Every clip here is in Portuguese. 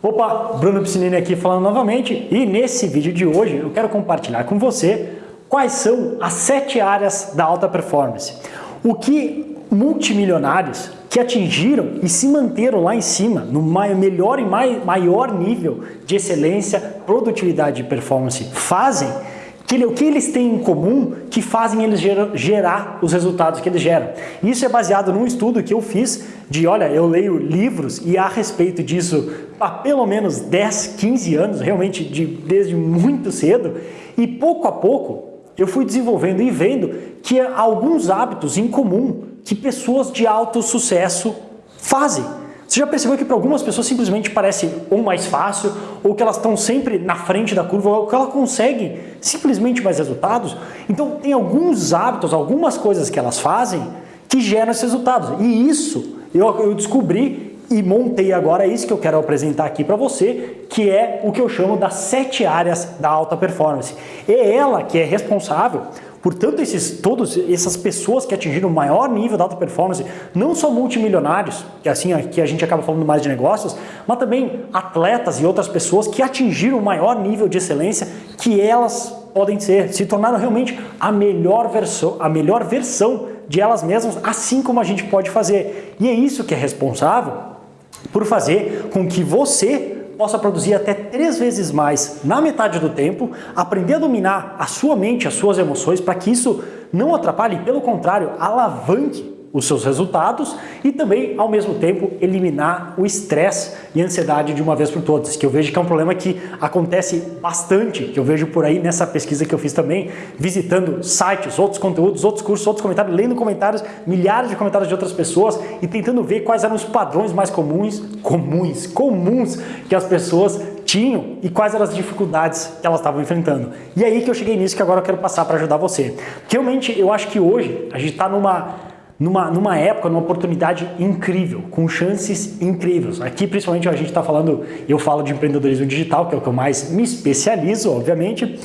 Opa, Bruno Piscinini aqui falando novamente e nesse vídeo de hoje eu quero compartilhar com você quais são as sete áreas da alta performance. O que multimilionários que atingiram e se manteram lá em cima, no melhor e maior nível de excelência, produtividade e performance fazem que, o que eles têm em comum que fazem eles gerar, gerar os resultados que eles geram. Isso é baseado num estudo que eu fiz de, olha, eu leio livros e a respeito disso há pelo menos 10, 15 anos, realmente de, desde muito cedo, e pouco a pouco eu fui desenvolvendo e vendo que há alguns hábitos em comum que pessoas de alto sucesso fazem. Você já percebeu que para algumas pessoas simplesmente parece ou mais fácil, ou que elas estão sempre na frente da curva, ou que elas conseguem simplesmente mais resultados? Então tem alguns hábitos, algumas coisas que elas fazem que geram esses resultados. E isso eu, eu descobri e montei agora isso que eu quero apresentar aqui para você, que é o que eu chamo das sete áreas da alta performance. É ela que é responsável Portanto, esses, todas essas pessoas que atingiram o maior nível de alta performance, não só multimilionários, que assim que a gente acaba falando mais de negócios, mas também atletas e outras pessoas que atingiram o maior nível de excelência que elas podem ser, se tornaram realmente a melhor versão, a melhor versão de elas mesmas, assim como a gente pode fazer. E é isso que é responsável por fazer com que você possa produzir até três vezes mais na metade do tempo, aprender a dominar a sua mente, as suas emoções, para que isso não atrapalhe, pelo contrário, alavanque os seus resultados e também, ao mesmo tempo, eliminar o estresse e ansiedade de uma vez por todas, que eu vejo que é um problema que acontece bastante, que eu vejo por aí nessa pesquisa que eu fiz também, visitando sites, outros conteúdos, outros cursos, outros comentários, lendo comentários, milhares de comentários de outras pessoas e tentando ver quais eram os padrões mais comuns, comuns, comuns que as pessoas tinham e quais eram as dificuldades que elas estavam enfrentando. E aí que eu cheguei nisso que agora eu quero passar para ajudar você. Porque realmente eu acho que hoje a gente está numa numa, numa época, numa oportunidade incrível, com chances incríveis. Aqui, principalmente, a gente está falando, eu falo de empreendedorismo digital, que é o que eu mais me especializo, obviamente,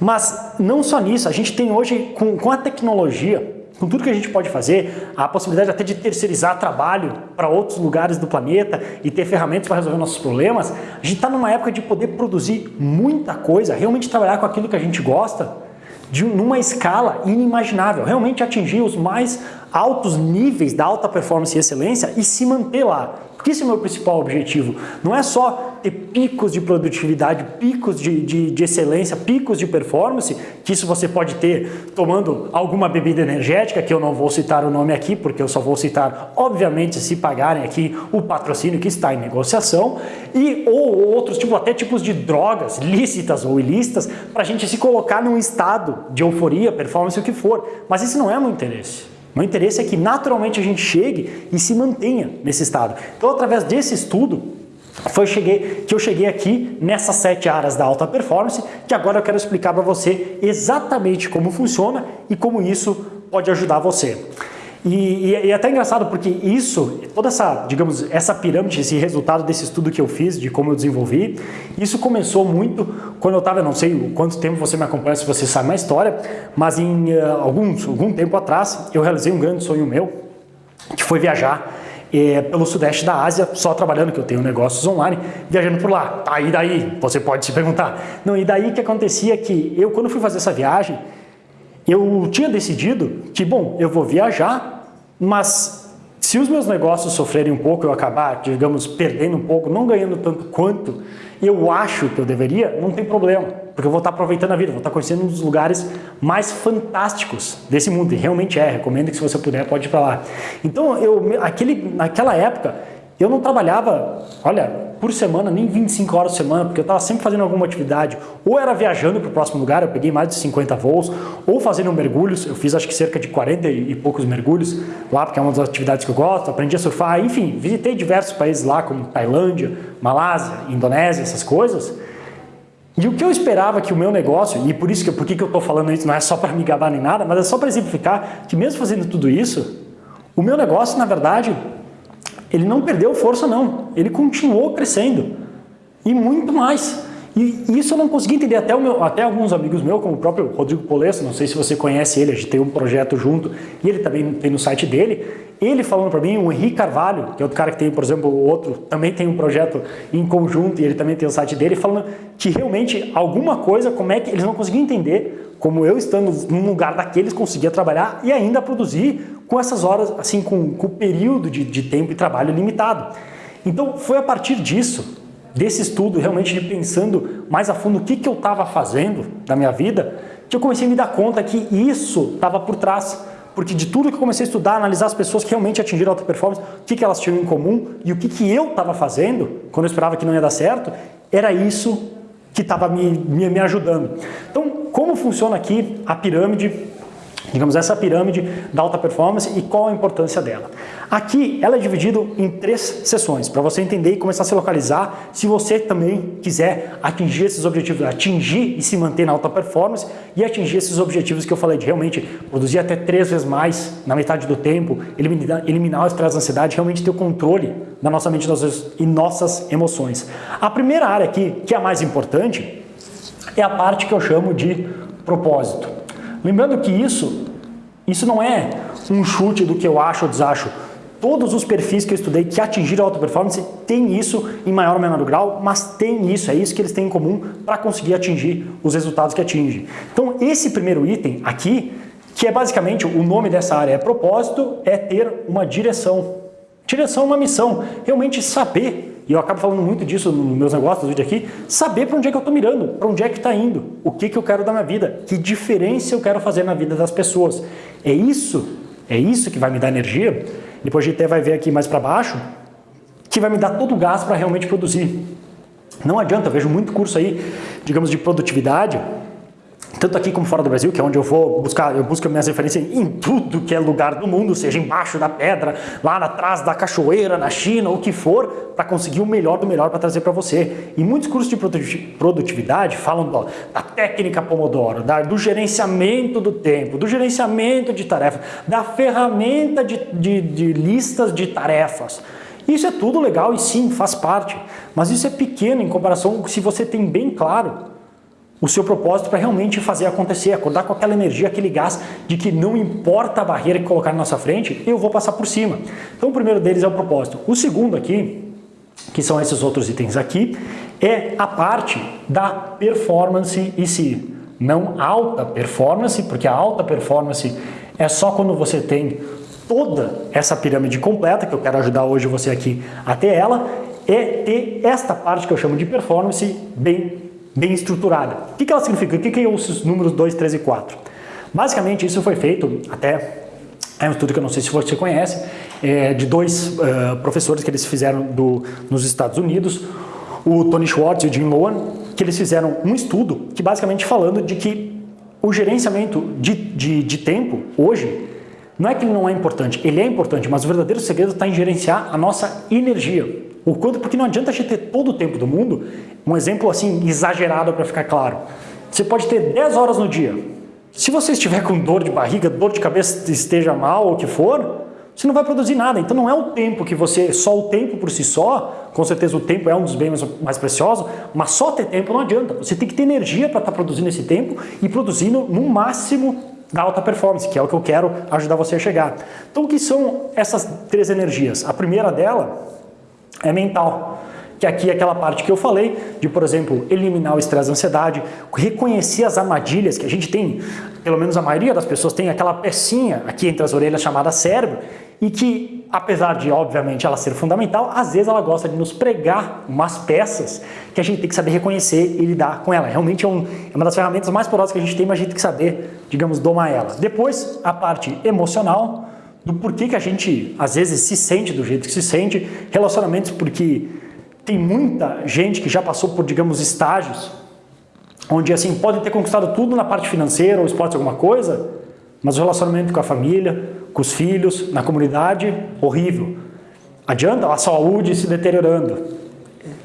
mas não só nisso, a gente tem hoje, com, com a tecnologia, com tudo que a gente pode fazer, a possibilidade até de terceirizar trabalho para outros lugares do planeta e ter ferramentas para resolver nossos problemas, a gente está numa época de poder produzir muita coisa, realmente trabalhar com aquilo que a gente gosta, de numa escala inimaginável, realmente atingir os mais altos níveis da alta performance e excelência e se manter lá. Porque esse é o meu principal objetivo. Não é só ter picos de produtividade, picos de, de, de, excelência, picos de performance, que isso você pode ter tomando alguma bebida energética, que eu não vou citar o nome aqui, porque eu só vou citar, obviamente, se pagarem aqui o patrocínio que está em negociação, e ou outros, tipo, até tipos de drogas, lícitas ou ilícitas, para a gente se colocar num estado de euforia, performance, o que for. Mas isso não é meu interesse. Meu interesse é que naturalmente a gente chegue e se mantenha nesse estado. Então, através desse estudo, foi cheguei, que eu cheguei aqui nessas sete áreas da alta performance, que agora eu quero explicar para você exatamente como funciona e como isso pode ajudar você. E, e, e, é até engraçado porque isso, toda essa, digamos, essa pirâmide, esse resultado desse estudo que eu fiz, de como eu desenvolvi, isso começou muito quando eu estava, não sei quanto tempo você me acompanha, se você sabe a história, mas em uh, alguns, algum tempo atrás eu realizei um grande sonho meu, que foi viajar eh, pelo sudeste da Ásia, só trabalhando, que eu tenho negócios online, viajando por lá. Tá, e daí? Você pode se perguntar. Não, e daí que acontecia que eu, quando fui fazer essa viagem, eu tinha decidido que, bom, eu vou viajar, mas se os meus negócios sofrerem um pouco, eu acabar, digamos, perdendo um pouco, não ganhando tanto quanto eu acho que eu deveria, não tem problema, porque eu vou estar aproveitando a vida, vou estar conhecendo um dos lugares mais fantásticos desse mundo, e realmente é, recomendo que se você puder, pode ir para lá. Então, eu, aquele, naquela época, eu não trabalhava, olha, por semana, nem 25 horas por semana, porque eu estava sempre fazendo alguma atividade. Ou era viajando para o próximo lugar, eu peguei mais de 50 voos, ou fazendo mergulhos, eu fiz acho que cerca de 40 e poucos mergulhos lá, porque é uma das atividades que eu gosto, aprendi a surfar, enfim, visitei diversos países lá, como Tailândia, Malásia, Indonésia, essas coisas. E o que eu esperava que o meu negócio, e por isso que por que eu estou falando isso, não é só para me gabar nem nada, mas é só para exemplificar que mesmo fazendo tudo isso, o meu negócio, na verdade, ele não perdeu força não, ele continuou crescendo. E muito mais. E isso eu não consegui entender, até, meu, até alguns amigos meus, como o próprio Rodrigo Polesso, não sei se você conhece ele, a gente tem um projeto junto, e ele também tem no site dele, ele falando para mim, o Henrique Carvalho, que é outro cara que tem, por exemplo, outro, também tem um projeto em conjunto, e ele também tem o site dele, falando que realmente alguma coisa, como é que eles não conseguiam entender, como eu estando num lugar daqueles conseguia trabalhar e ainda produzir com essas horas, assim, com, com o período de, de tempo e trabalho limitado. Então foi a partir disso desse estudo, realmente de pensando mais a fundo o que, que eu estava fazendo na minha vida, que eu comecei a me dar conta que isso estava por trás. Porque de tudo que eu comecei a estudar, analisar as pessoas que realmente atingiram alta performance, o que, que elas tinham em comum e o que, que eu estava fazendo, quando eu esperava que não ia dar certo, era isso que estava me, me, me ajudando. Então, como funciona aqui a pirâmide digamos, essa pirâmide da alta performance e qual a importância dela. Aqui ela é dividida em três sessões, para você entender e começar a se localizar se você também quiser atingir esses objetivos, atingir e se manter na alta performance e atingir esses objetivos que eu falei de realmente produzir até três vezes mais na metade do tempo, eliminar, eliminar o estresse da ansiedade, realmente ter o controle da nossa mente e nossas emoções. A primeira área aqui, que é a mais importante, é a parte que eu chamo de propósito. Lembrando que isso, isso não é um chute do que eu acho ou desacho. Todos os perfis que eu estudei que atingiram a alta performance têm isso em maior ou menor grau, mas tem isso, é isso que eles têm em comum para conseguir atingir os resultados que atingem. Então esse primeiro item aqui, que é basicamente o nome dessa área é propósito, é ter uma direção. Direção é uma missão, realmente saber e eu acabo falando muito disso nos meus negócios, no vídeo aqui, saber para onde é que eu estou mirando, para onde é que está indo, o que, que eu quero da minha vida, que diferença eu quero fazer na vida das pessoas. É isso, é isso que vai me dar energia, depois a gente até vai ver aqui mais para baixo, que vai me dar todo o gás para realmente produzir. Não adianta, eu vejo muito curso aí, digamos, de produtividade, tanto aqui como fora do Brasil, que é onde eu vou buscar, eu busco minhas referências em tudo que é lugar do mundo, seja embaixo da pedra, lá atrás da cachoeira, na China, o que for, para conseguir o melhor do melhor para trazer para você. E muitos cursos de produtividade falam ó, da técnica Pomodoro, da, do gerenciamento do tempo, do gerenciamento de tarefas, da ferramenta de, de, de listas de tarefas. Isso é tudo legal e sim, faz parte, mas isso é pequeno em comparação se você tem bem claro o seu propósito para realmente fazer acontecer, acordar com aquela energia, aquele gás de que não importa a barreira que colocar na nossa frente, eu vou passar por cima. Então o primeiro deles é o propósito. O segundo aqui, que são esses outros itens aqui, é a parte da performance em si. Não alta performance, porque a alta performance é só quando você tem toda essa pirâmide completa, que eu quero ajudar hoje você aqui a ter ela, é ter esta parte que eu chamo de performance bem bem estruturada. O que, ela significa? O que, que é os números 2, 3 e 4? Basicamente, isso foi feito até é um estudo que eu não sei se você conhece, é, de dois uh, professores que eles fizeram do, nos Estados Unidos, o Tony Schwartz e o Jim Lohan, que eles fizeram um estudo que basicamente falando de que o gerenciamento de, de, de tempo hoje não é que ele não é importante, ele é importante, mas o verdadeiro segredo está em gerenciar a nossa energia. O quanto, porque não adianta a gente ter todo o tempo do mundo, um exemplo assim exagerado para ficar claro. Você pode ter 10 horas no dia. Se você estiver com dor de barriga, dor de cabeça, esteja mal ou o que for, você não vai produzir nada. Então não é o tempo que você, só o tempo por si só, com certeza o tempo é um dos bens mais preciosos, mas só ter tempo não adianta. Você tem que ter energia para estar tá produzindo esse tempo e produzindo no máximo da alta performance, que é o que eu quero ajudar você a chegar. Então o que são essas três energias? A primeira dela é mental. Que aqui é aquela parte que eu falei, de, por exemplo, eliminar o estresse e ansiedade, reconhecer as armadilhas que a gente tem, pelo menos a maioria das pessoas tem aquela pecinha aqui entre as orelhas chamada cérebro, e que, apesar de, obviamente, ela ser fundamental, às vezes ela gosta de nos pregar umas peças que a gente tem que saber reconhecer e lidar com ela. Realmente é, um, é uma das ferramentas mais poderosas que a gente tem, mas a gente tem que saber, digamos, domar ela. Depois, a parte emocional, do porquê que a gente às vezes se sente do jeito que se sente, relacionamentos porque tem muita gente que já passou por, digamos, estágios onde assim, pode ter conquistado tudo na parte financeira ou esporte alguma coisa, mas o relacionamento com a família, com os filhos, na comunidade, horrível. Adianta a saúde se deteriorando.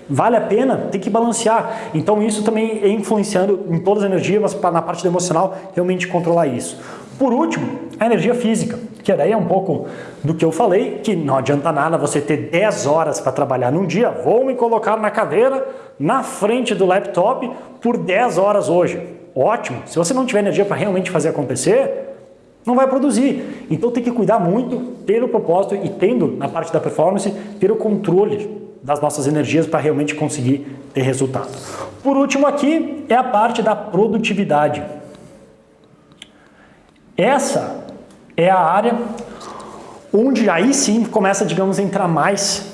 Vale a pena? Tem que balancear. Então isso também é influenciando em todas as energias, mas na parte emocional realmente controlar isso. Por último, a energia física. que daí é um pouco do que eu falei, que não adianta nada você ter 10 horas para trabalhar num dia, vou me colocar na cadeira, na frente do laptop, por 10 horas hoje. Ótimo, se você não tiver energia para realmente fazer acontecer, não vai produzir. Então tem que cuidar muito, ter o propósito e tendo, na parte da performance, ter o controle das nossas energias para realmente conseguir ter resultado. Por último aqui é a parte da produtividade. Essa é a área onde aí sim começa, digamos, a entrar mais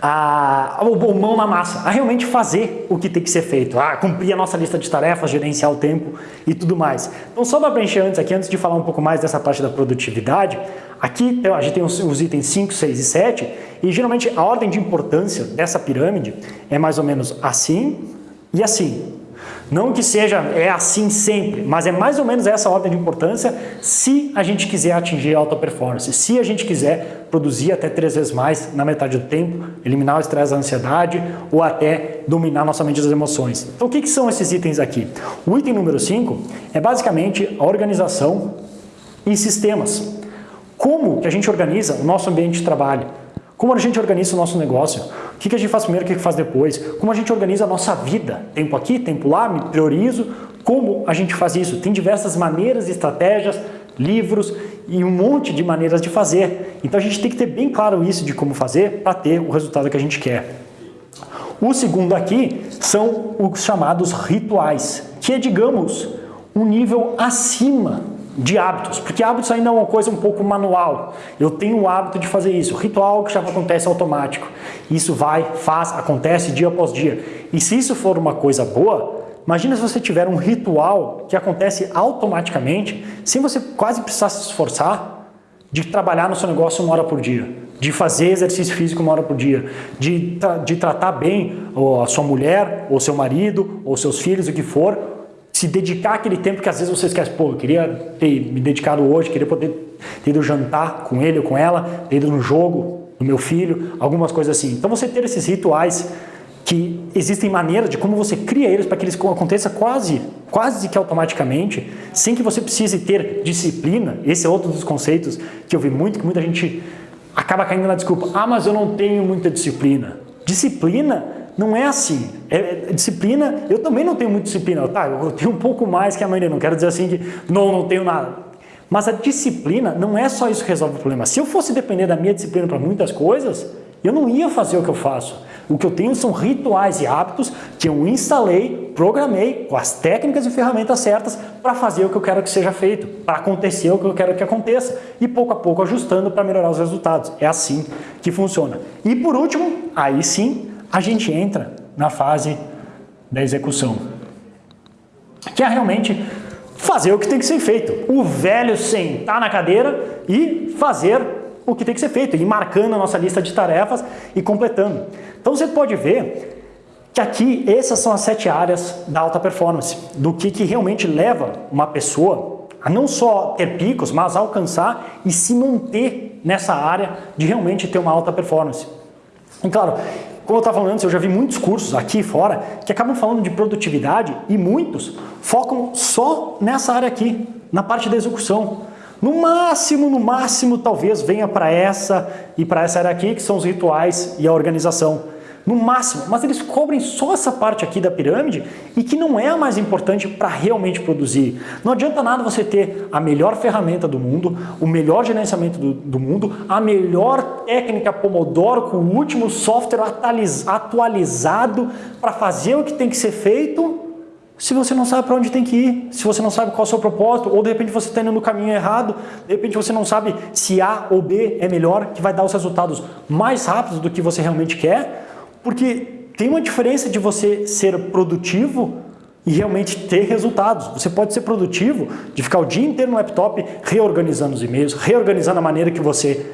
a, o mão na massa, a realmente fazer o que tem que ser feito, a cumprir a nossa lista de tarefas, gerenciar o tempo e tudo mais. Então só para preencher antes aqui, antes de falar um pouco mais dessa parte da produtividade, aqui a gente tem os, os itens 5, 6 e 7 e geralmente a ordem de importância dessa pirâmide é mais ou menos assim e assim. Não que seja é assim sempre, mas é mais ou menos essa ordem de importância se a gente quiser atingir alta performance, se a gente quiser produzir até três vezes mais na metade do tempo, eliminar o estresse, a ansiedade ou até dominar nossa mente das emoções. Então o que, que são esses itens aqui? O item número 5 é basicamente a organização em sistemas. Como que a gente organiza o nosso ambiente de trabalho? Como a gente organiza o nosso negócio? O que a gente faz primeiro, o que faz depois? Como a gente organiza a nossa vida? Tempo aqui, tempo lá, me priorizo. Como a gente faz isso? Tem diversas maneiras, estratégias, livros e um monte de maneiras de fazer. Então a gente tem que ter bem claro isso de como fazer para ter o resultado que a gente quer. O segundo aqui são os chamados rituais, que é, digamos, um nível acima de hábitos, porque hábitos ainda é uma coisa um pouco manual. Eu tenho o hábito de fazer isso, ritual que já acontece automático. Isso vai, faz, acontece dia após dia. E se isso for uma coisa boa, imagina se você tiver um ritual que acontece automaticamente, sem você quase precisar se esforçar, de trabalhar no seu negócio uma hora por dia, de fazer exercício físico uma hora por dia, de, de tratar bem a sua mulher, ou seu marido, ou seus filhos, o que for, se dedicar aquele tempo que às vezes você esquece, pô, eu queria ter me dedicado hoje, queria poder ter ido jantar com ele ou com ela, ter ido no jogo do meu filho, algumas coisas assim. Então você ter esses rituais que existem maneiras de como você cria eles para que eles aconteçam quase, quase que automaticamente, sem que você precise ter disciplina. Esse é outro dos conceitos que eu vi muito, que muita gente acaba caindo na desculpa. Ah, mas eu não tenho muita disciplina. Disciplina não é assim. É, é, disciplina, eu também não tenho muita disciplina. Tá, eu tenho um pouco mais que a maioria. Não quero dizer assim que não, não tenho nada. Mas a disciplina não é só isso que resolve o problema. Se eu fosse depender da minha disciplina para muitas coisas, eu não ia fazer o que eu faço. O que eu tenho são rituais e hábitos que eu instalei, programei com as técnicas e ferramentas certas para fazer o que eu quero que seja feito, para acontecer o que eu quero que aconteça e pouco a pouco ajustando para melhorar os resultados. É assim que funciona. E por último, aí sim, a gente entra na fase da execução, que é realmente fazer o que tem que ser feito. O velho sentar na cadeira e fazer o que tem que ser feito, e marcando a nossa lista de tarefas e completando. Então você pode ver que aqui essas são as sete áreas da alta performance, do que, que realmente leva uma pessoa a não só ter picos, mas alcançar e se manter nessa área de realmente ter uma alta performance. E claro, como eu estava falando antes, eu já vi muitos cursos aqui fora que acabam falando de produtividade e muitos focam só nessa área aqui, na parte da execução. No máximo, no máximo, talvez venha para essa e para essa área aqui, que são os rituais e a organização no máximo, mas eles cobrem só essa parte aqui da pirâmide e que não é a mais importante para realmente produzir. Não adianta nada você ter a melhor ferramenta do mundo, o melhor gerenciamento do, do mundo, a melhor técnica Pomodoro com o último software atualizado para fazer o que tem que ser feito se você não sabe para onde tem que ir, se você não sabe qual é o seu propósito, ou de repente você está indo no caminho errado, de repente você não sabe se A ou B é melhor, que vai dar os resultados mais rápidos do que você realmente quer, porque tem uma diferença de você ser produtivo e realmente ter resultados. Você pode ser produtivo de ficar o dia inteiro no laptop reorganizando os e-mails, reorganizando a maneira que você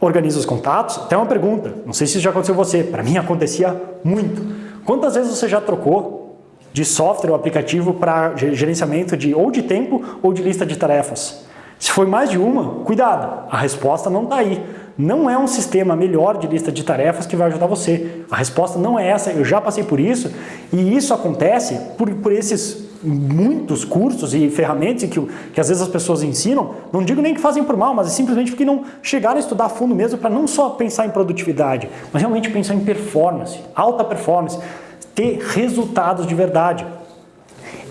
organiza os contatos. Até uma pergunta, não sei se isso já aconteceu com você, para mim acontecia muito. Quantas vezes você já trocou de software ou aplicativo para gerenciamento de ou de tempo ou de lista de tarefas? Se foi mais de uma, cuidado, a resposta não está aí não é um sistema melhor de lista de tarefas que vai ajudar você. A resposta não é essa, eu já passei por isso, e isso acontece por, por esses muitos cursos e ferramentas que, que às vezes as pessoas ensinam, não digo nem que fazem por mal, mas é simplesmente porque não chegaram a estudar a fundo mesmo para não só pensar em produtividade, mas realmente pensar em performance, alta performance, ter resultados de verdade.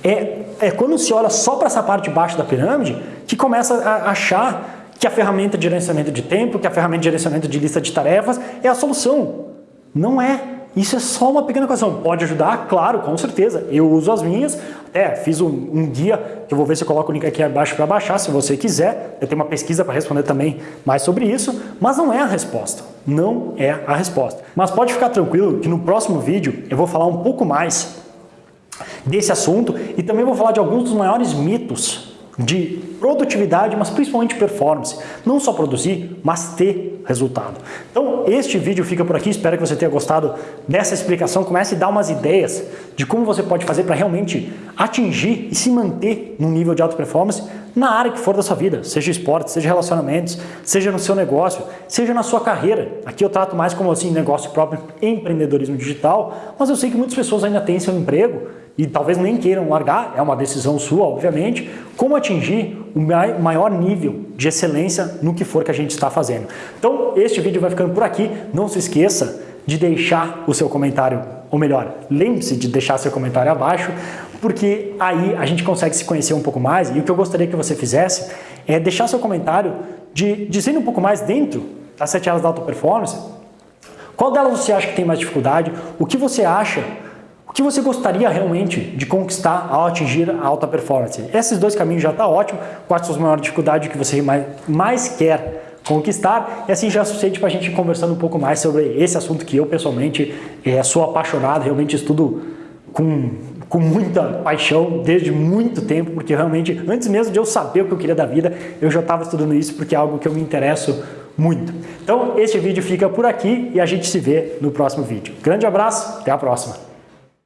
É, é quando se olha só para essa parte de baixo da pirâmide que começa a achar que a ferramenta de gerenciamento de tempo, que a ferramenta de gerenciamento de lista de tarefas é a solução. Não é. Isso é só uma pequena questão. Pode ajudar? Claro, com certeza. Eu uso as minhas. É, fiz um, um guia, que eu vou ver se eu coloco o link aqui abaixo para baixar, se você quiser. Eu tenho uma pesquisa para responder também mais sobre isso, mas não é a resposta. Não é a resposta. Mas pode ficar tranquilo que no próximo vídeo eu vou falar um pouco mais desse assunto e também vou falar de alguns dos maiores mitos de produtividade, mas principalmente performance. Não só produzir, mas ter resultado. Então, este vídeo fica por aqui. Espero que você tenha gostado dessa explicação. Comece a dar umas ideias de como você pode fazer para realmente atingir e se manter num nível de alta performance na área que for da sua vida, seja esporte, seja relacionamentos, seja no seu negócio, seja na sua carreira. Aqui eu trato mais como assim negócio próprio, empreendedorismo digital, mas eu sei que muitas pessoas ainda têm seu emprego e talvez nem queiram largar, é uma decisão sua, obviamente, como atingir o maior nível de excelência no que for que a gente está fazendo. Então, este vídeo vai ficando por aqui. Não se esqueça de deixar o seu comentário, ou melhor, lembre-se de deixar seu comentário abaixo, porque aí a gente consegue se conhecer um pouco mais e o que eu gostaria que você fizesse é deixar seu comentário de, dizendo um pouco mais dentro das 7 áreas da alta performance, qual delas você acha que tem mais dificuldade, o que você acha o que você gostaria realmente de conquistar ao atingir a alta performance? Esses dois caminhos já está ótimo. Quais são as maiores dificuldades que você mais, mais quer conquistar? E assim já é suficiente para a gente conversando um pouco mais sobre esse assunto que eu pessoalmente é, sou apaixonado, realmente estudo com, com muita paixão desde muito tempo, porque realmente antes mesmo de eu saber o que eu queria da vida, eu já estava estudando isso porque é algo que eu me interesso muito. Então, este vídeo fica por aqui e a gente se vê no próximo vídeo. Grande abraço, até a próxima!